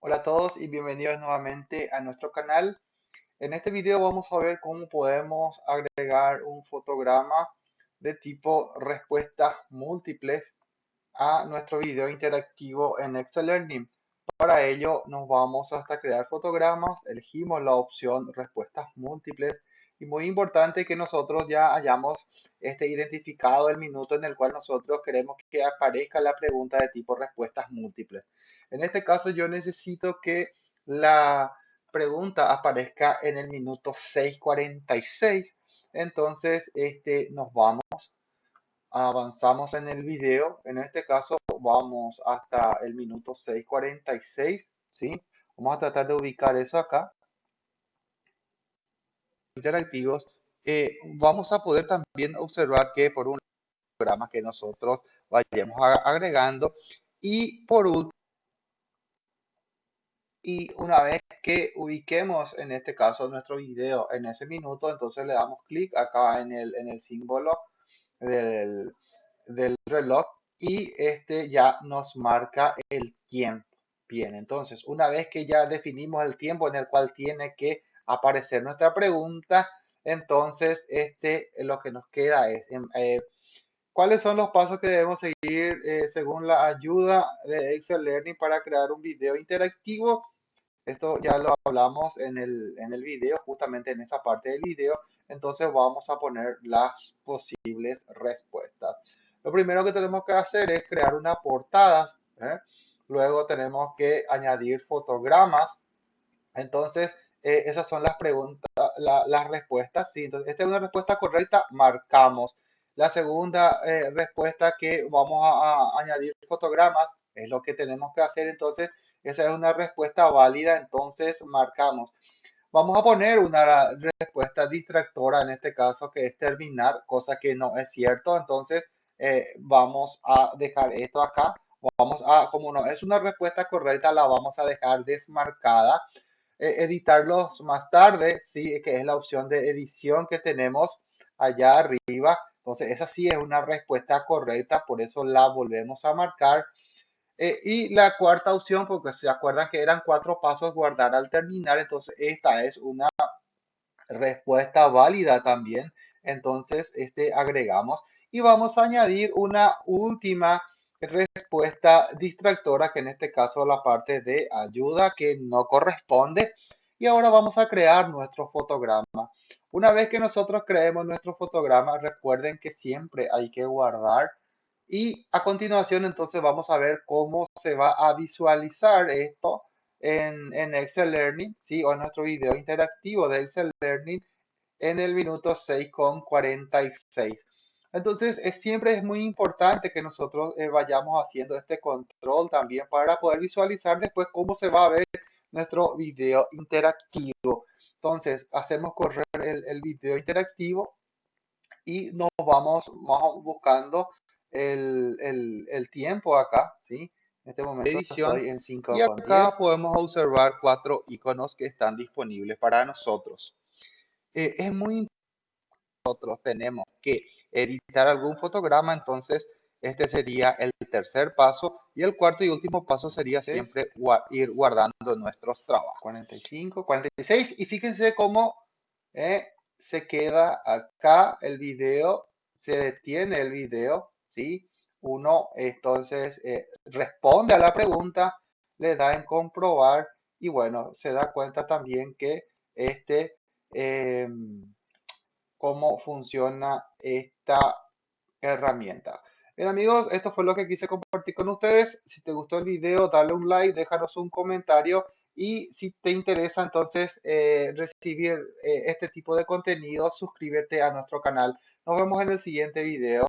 Hola a todos y bienvenidos nuevamente a nuestro canal. En este video vamos a ver cómo podemos agregar un fotograma de tipo respuestas múltiples a nuestro video interactivo en Excel Learning. Para ello nos vamos hasta crear fotogramas, elegimos la opción respuestas múltiples y muy importante que nosotros ya hayamos este, identificado el minuto en el cual nosotros queremos que aparezca la pregunta de tipo respuestas múltiples. En este caso yo necesito que la pregunta aparezca en el minuto 6.46. Entonces, este, nos vamos, avanzamos en el video. En este caso, vamos hasta el minuto 6.46. ¿sí? Vamos a tratar de ubicar eso acá. Interactivos. Eh, vamos a poder también observar que por un programa que nosotros vayamos agregando y por último y una vez que ubiquemos en este caso nuestro video en ese minuto, entonces le damos clic acá en el, en el símbolo del, del reloj y este ya nos marca el tiempo. Bien, entonces una vez que ya definimos el tiempo en el cual tiene que aparecer nuestra pregunta, entonces este lo que nos queda es em, eh, cuáles son los pasos que debemos seguir eh, según la ayuda de Excel Learning para crear un video interactivo esto ya lo hablamos en el, en el video, justamente en esa parte del video. Entonces vamos a poner las posibles respuestas. Lo primero que tenemos que hacer es crear una portada. ¿eh? Luego tenemos que añadir fotogramas. Entonces, eh, esas son las preguntas, las respuestas. ¿sí? Entonces, esta es una respuesta correcta, marcamos. La segunda eh, respuesta que vamos a, a añadir fotogramas es lo que tenemos que hacer. Entonces, esa es una respuesta válida, entonces marcamos. Vamos a poner una respuesta distractora en este caso que es terminar, cosa que no es cierto. Entonces eh, vamos a dejar esto acá. Vamos a, como no es una respuesta correcta, la vamos a dejar desmarcada. Eh, editarlos más tarde, sí, que es la opción de edición que tenemos allá arriba. Entonces esa sí es una respuesta correcta, por eso la volvemos a marcar. Eh, y la cuarta opción, porque se acuerdan que eran cuatro pasos guardar al terminar, entonces esta es una respuesta válida también. Entonces, este agregamos y vamos a añadir una última respuesta distractora, que en este caso la parte de ayuda que no corresponde. Y ahora vamos a crear nuestro fotograma. Una vez que nosotros creemos nuestro fotograma, recuerden que siempre hay que guardar y a continuación entonces vamos a ver cómo se va a visualizar esto en, en Excel Learning, ¿sí? o en nuestro video interactivo de Excel Learning en el minuto 6.46. Entonces, es, siempre es muy importante que nosotros eh, vayamos haciendo este control también para poder visualizar después cómo se va a ver nuestro video interactivo. Entonces, hacemos correr el, el video interactivo y nos vamos, vamos buscando el, tiempo acá, ¿sí? En este momento edición en 5 y acá podemos observar cuatro iconos que están disponibles para nosotros. Eh, es muy importante nosotros tenemos que editar algún fotograma, entonces este sería el tercer paso y el cuarto y último paso sería siempre ir guardando nuestros trabajos. 45, 46 y fíjense cómo eh, se queda acá el video, se detiene el video ¿sí? Uno entonces eh, responde a la pregunta, le da en comprobar y bueno, se da cuenta también que este, em, cómo funciona esta herramienta. Bien amigos, esto fue lo que quise compartir con ustedes. Si te gustó el video, dale un like, déjanos un comentario y si te interesa entonces eh, recibir eh, este tipo de contenido, suscríbete a nuestro canal. Nos vemos en el siguiente video.